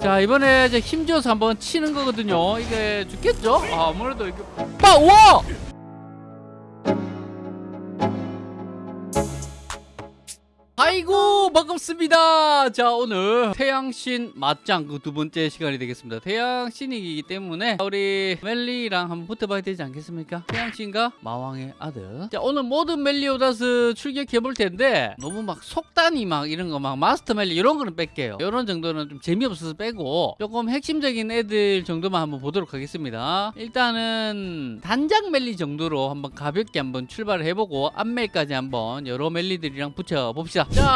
자 이번에 이제 힘줘서 한번 치는 거거든요 이게 죽겠죠? 아, 아무래도 이게 빠! 와! 아이고 반갑습니다. 자 오늘 태양신 맞짱 그 두 번째 시간이 되겠습니다. 태양신이기 때문에 우리 멜리랑 한번 붙어봐야 되지 않겠습니까? 태양신과 마왕의 아들. 자 오늘 모든 멜리오다스 출격해 볼 텐데 너무 막 속단이 막 이런 거 막 마스터 멜리 이런 거는 뺄게요. 이런 정도는 좀 재미없어서 빼고 조금 핵심적인 애들 정도만 한번 보도록 하겠습니다. 일단은 단장 멜리 정도로 한번 가볍게 한번 출발을 해보고 앞멜까지 한번 여러 멜리들이랑 붙여봅시다. 자,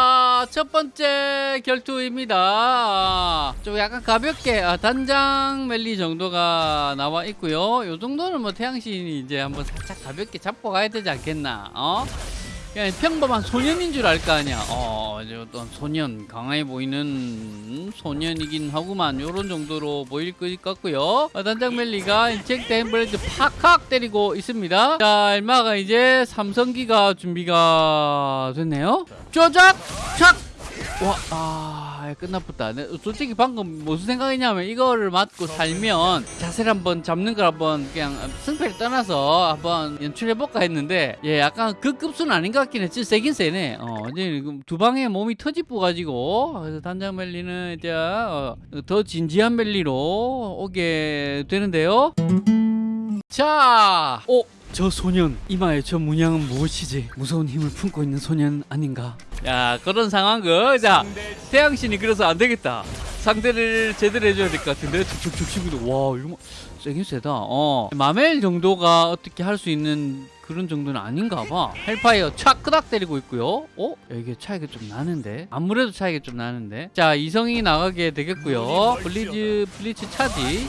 첫 번째 결투입니다. 좀 약간 가볍게 아, 단장 멜리 정도가 나와 있고요. 요 정도는 뭐 태양신이 이제 한번 살짝 가볍게 잡고 가야 되지 않겠나? 어? 그냥 평범한 소년인 줄 알 거 아니야. 어, 이제 어떤 소년, 강해 보이는 소년이긴 하구만. 요런 정도로 보일 것 같고요. 어, 단장 멜리가 잭 댄블레드 팍팍 때리고 있습니다. 자, 얼마가 이제 삼성기가 준비가 됐네요. 쪼작! 착! 와, 아, 끝나쁘다. 네, 솔직히 방금 무슨 생각이냐면 이거를 맞고 살면 자세를 한번 잡는 걸 한번 그냥 승패를 떠나서 한번 연출해볼까 했는데 예, 약간 그 급수는 아닌 것 같긴 해. 진짜 세긴 세네. 어, 이제 두 방에 몸이 터지고 가지고 그래서 단장 멜리는 이제 어, 더 진지한 멜리로 오게 되는데요. 자, 어, 저 소년 이마에 저 문양은 무엇이지? 무서운 힘을 품고 있는 소년 아닌가? 야 그런 상황은 자 태양신이 그래서 안 되겠다. 상대를 제대로 해줘야 될 것 같은데 치고도 와 이거 뭐 세긴 세다. 어 마멜 정도가 어떻게 할 수 있는 그런 정도는 아닌가 봐. Hellfire 착 끄닥 때리고 있고요. 어? 야, 이게 차이가 좀 나는데. 아무래도 차이가 좀 나는데. 자, 이성이 나가게 되겠고요. Blitz Blitz Charge.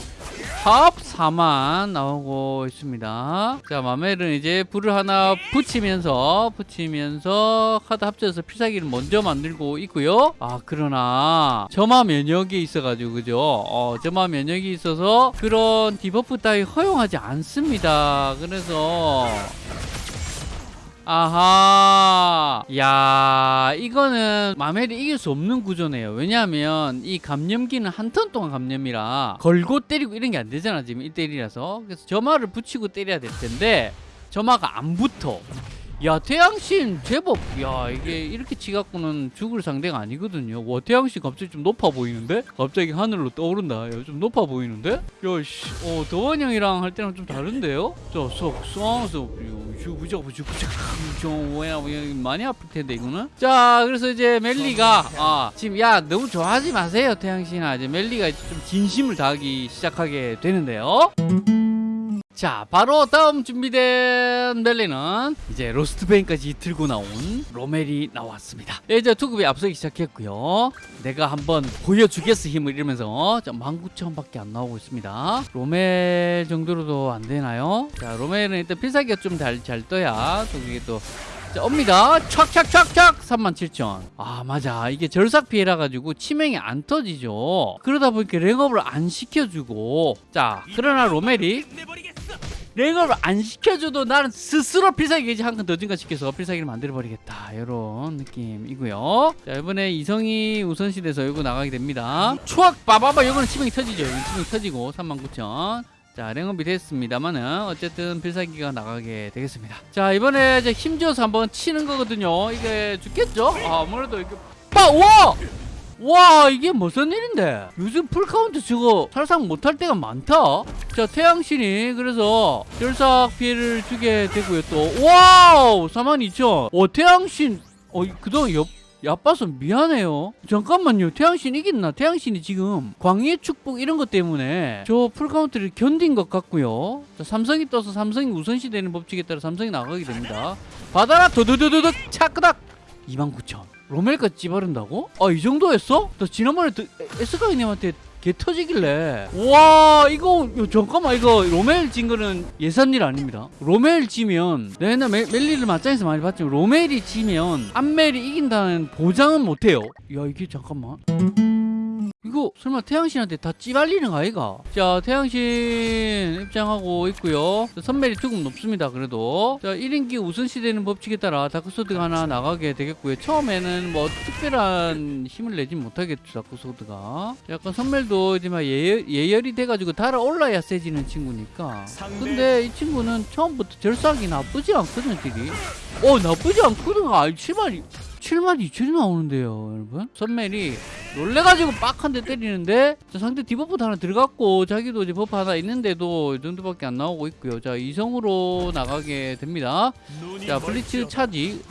합 4만 나오고 있습니다. 자, 마멜은 이제 불을 하나 붙이면서 붙이면서 카드 합쳐서 필살기를 먼저 만들고 있고요. 아, 그러나 점화 면역이 있어가지고 그죠? 어, 점화 면역이 있어서 그런 debuff 따위 허용하지 않습니다. 그래서 아하. 야 이거는 마멜이 이길 수 없는 구조네요. 왜냐하면 이 감염기는 한 턴 동안 감염이라 걸고 때리고 이런 게 안 되잖아 지금 1대1이라서. 그래서 점화를 붙이고 때려야 될 텐데 점화가 안 붙어. 야 태양신 제법 야 이게 이렇게 치갖고는 죽을 상대가 아니거든요. 와 태양신 갑자기 좀 높아 보이는데? 갑자기 하늘로 떠오른다. 야, 좀 높아 보이는데? 야씨. 어 더원 형이랑 할 때랑 좀 다른데요? 저쏙 쏘아 서 부적 부적 부적 좀 뭐야 뭐야 많이 아플 텐데 이거는. 자 그래서 이제 멜리가 아 지금 야 너무 좋아하지 마세요 태양신아 이제 멜리가 좀 진심을 다하기 시작하게 되는데요. 자 바로 다음 준비된 멜리는 이제 로스트베인까지 들고 나온 로멜이 나왔습니다. 네, 이제 투급이 앞서기 시작했고요. 내가 한번 보여주겠어 힘을 이러면서. 19,000밖에 안 나오고 있습니다. 로멜 정도로도 안 되나요? 자 로멜은 일단 필살기가 좀 잘 잘 떠야 또 그게 또 자, 옵니다. 촥촥촥촥 37,000. 아, 맞아. 이게 절삭 피해라 가지고 치명이 안 터지죠. 그러다 보니까 랭업을 안 시켜주고. 자, 그러나 로멜이 랭업을 안 시켜줘도 나는 스스로 필살기 게이지 한 칸 더 증가시켜서 필살기를 만들어버리겠다. 이런 느낌이고요. 자, 이번에 이성이 우선시 돼서 이거 나가게 됩니다. 추악! 빠바바! 이거는 치명이 터지죠. 이건 치명이 터지고 39,000. 자 랭업이 됐습니다만은 어쨌든 필살기가 나가게 되겠습니다. 자 이번에 이제 힘줘서 한번 치는 거거든요. 이게 죽겠죠? 아, 아무래도 이게 빠! 와! 와 이게 무슨 일인데? 요즘 풀카운트 저거 살상 못할 때가 많다. 자 태양신이 그래서 열삭 피해를 주게 되고요 또. 와우! 42,000오 태양신. 어 그동안 옆 야빠서 미안해요. 잠깐만요. 태양신 이겼나? 태양신이 지금 광희의 축복 이런 것 때문에 저 풀카운트를 견딘 것 같고요. 자, 삼성이 떠서 삼성이 우선시 되는 법칙에 따라 삼성이 나가게 됩니다. 받아라 도도도도득 차크닥! 29,000 로멜까지 찌바른다고? 아 이 정도였어? 나 지난번에 에스카이님한테 개 터지길래. 와 이거 야, 잠깐만 이거 로멜 진 거는 예산일 아닙니다. 로멜 지면 내가 옛날 멜, 멜리를 맞짱에서 많이 봤지만 로멜이 지면 암멜이 이긴다는 보장은 못해요. 야 이게 잠깐만 이거 설마 태양신한테 다 찌발리는 거 아이가? 자 태양신 입장하고 있고요. 자, 선멸이 조금 높습니다 그래도. 자 1인기 우선시 되는 법칙에 따라 다크소드가 하나 나가게 되겠고요. 처음에는 뭐 특별한 힘을 내진 못하겠죠 다크소드가. 약간 선멸도 이제 막 예열, 예열이 돼가지고 달아올라야 세지는 친구니까. 근데 이 친구는 처음부터 절삭이 나쁘지 않거든 deal이. 어 나쁘지 않거든. 아 7만 7만 2천이 나오는데요 여러분. 선멜이 놀래가지고 빡 한 대 때리는데? 자, 상대 debuff 하나 들어갔고 자기도 이제 buff 하나 있는데도 이 정도밖에 안 나오고 있고요. 자 이성으로 나가게 됩니다. 자 Blitz Charge.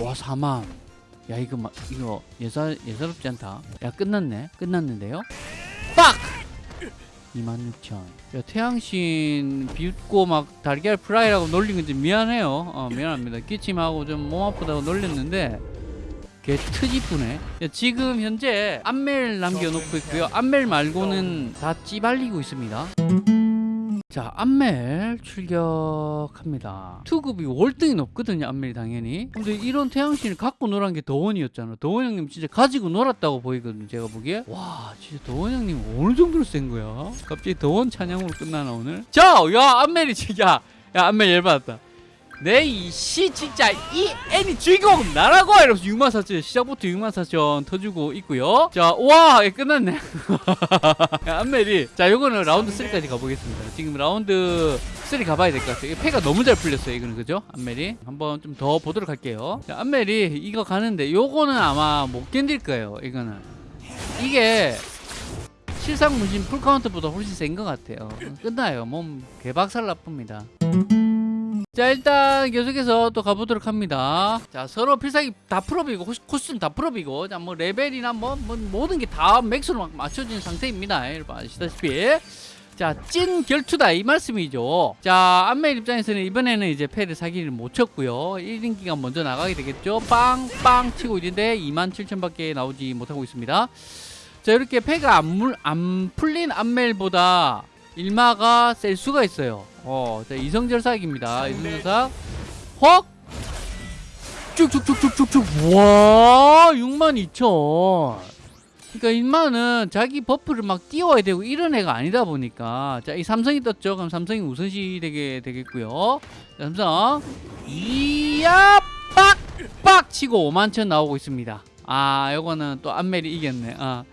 와 4만 야 이거 막 이거 예사 예사롭지 않다. 야 끝났네. 끝났는데요? 빡! 26,000. 야, 태양신 비웃고 막 달걀 프라이라고 놀린 건지 미안해요. 어, 미안합니다. 기침하고 좀 몸 아프다고 놀렸는데 개. 야, 지금 현재 암멜 남겨놓고 있고요. 암멜 말고는 다 찌발리고 있습니다. 자, 암멜 출격합니다. 투급이 월등히 높거든요, 암멜이 당연히. 근데 이런 태양신을 갖고 논 게 더원이었잖아. 더원 형님 진짜 가지고 놀았다고 보이거든요, 제가 보기에. 와, 진짜 더원 형님 어느 정도로 센 거야? 갑자기 더원 찬양으로 끝나나, 오늘? 자, 야, 암멜이 진짜. 야, 암멜 열받았다. 내 이씨 진짜 이 애니 주인공 나라고 이러면서 6만 4천 시작부터 6만 4천 터주고 있고요. 자와! 끝났네. 야, 안멜이. 자 요거는 라운드 3까지 가보겠습니다. 지금 라운드 3 가봐야 될 것 같아요. 패가 너무 잘 풀렸어요 이거는. 그죠? 안멜이? 한번 좀 더 보도록 할게요. 자, 안멜이 이거 가는데 요거는 아마 못 견딜 거예요 이거는. 이게 실상 문신 풀카운트보다 훨씬 센 것 같아요. 끝나요. 몸 개박살 납니다 자 일단 계속해서 또 가보도록 합니다. 자 서로 필살기 다 full up이고 코스튬 다 full up이고 자 뭐 레벨이나 뭐, 뭐 모든 게 다 max로 막 맞춰진 상태입니다. 여러분 아시다시피. 자 찐 결투다 이 말씀이죠. 자 안멜 입장에서는 이번에는 이제 패를 사기를 못 쳤고요. 1인기가 먼저 나가게 되겠죠. 빵 빵 치고 있는데 27,000밖에 나오지 못하고 있습니다. 자 이렇게 패가 안, 물, 안 풀린 안멜보다 일마가 셀 수가 있어요. 어, 자, 이성절삭입니다. 이성절삭. 헉! 쭉쭉쭉쭉쭉쭉. 와, 62,000. 그러니까 일마는 자기 buff를 막 띄워야 되고 이런 애가 아니다 보니까 자, 이 삼성이 떴죠. 그럼 삼성이 우선시 되게 되겠고요. 자, 삼성. 이야 빡! 빡! 치고 51,000 나오고 있습니다. 아, 요거는 또 안멜이 이겼네. 아.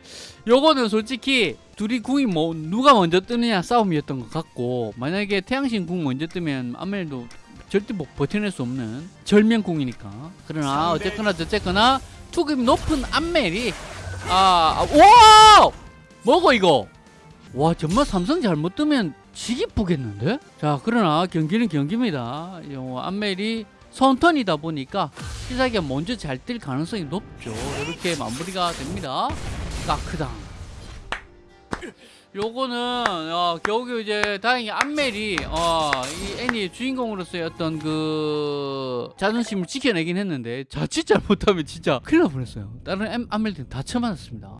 요거는 솔직히 둘이 궁이 뭐 누가 먼저 뜨느냐 싸움이었던 것 같고 만약에 태양신 궁 먼저 뜨면 안멜도 절대 못 버텨낼 수 없는 절명궁이니까. 그러나 어쨌거나 저쨌거나 투급이 높은 안멜이 아, 아, 와! 뭐고 이거? 와 정말 삼성 잘못 뜨면 지기 쁘겠는데? 자 그러나 경기는 경기입니다. 요 안멜이 선턴이다 보니까 시사기가 먼저 잘뜰 가능성이 높죠. 이렇게 마무리가 됩니다. 까크당. 요거는 어, 겨우겨우 이제 다행히 안멜이 어, 이 애니의 주인공으로서의 어떤 그 자존심을 지켜내긴 했는데 자칫 잘못하면 진짜 큰일 날 뻔했어요. 다른 엠- 안멜들은 다 쳐맞았습니다